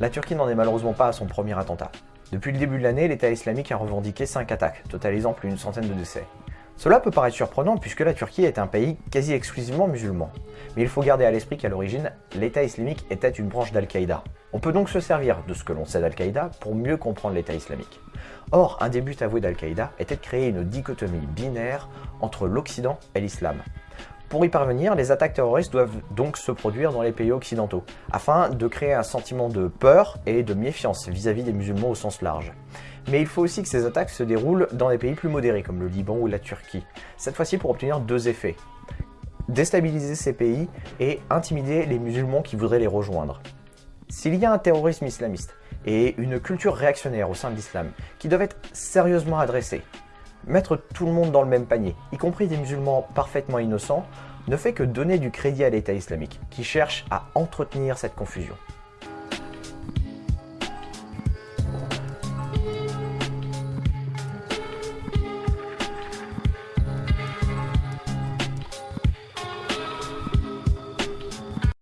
La Turquie n'en est malheureusement pas à son premier attentat. Depuis le début de l'année, l'État islamique a revendiqué 5 attaques, totalisant plus d'une centaine de décès. Cela peut paraître surprenant puisque la Turquie est un pays quasi exclusivement musulman. Mais il faut garder à l'esprit qu'à l'origine, l'État islamique était une branche d'Al-Qaïda. On peut donc se servir de ce que l'on sait d'Al-Qaïda pour mieux comprendre l'État islamique. Or, un des buts avoués d'Al-Qaïda était de créer une dichotomie binaire entre l'Occident et l'Islam. Pour y parvenir, les attaques terroristes doivent donc se produire dans les pays occidentaux, afin de créer un sentiment de peur et de méfiance vis-à-vis des musulmans au sens large. Mais il faut aussi que ces attaques se déroulent dans des pays plus modérés comme le Liban ou la Turquie, cette fois-ci pour obtenir deux effets. Déstabiliser ces pays et intimider les musulmans qui voudraient les rejoindre. S'il y a un terrorisme islamiste et une culture réactionnaire au sein de l'islam qui doivent être sérieusement adressés, Mettre tout le monde dans le même panier, y compris des musulmans parfaitement innocents, ne fait que donner du crédit à l'État islamique, qui cherche à entretenir cette confusion.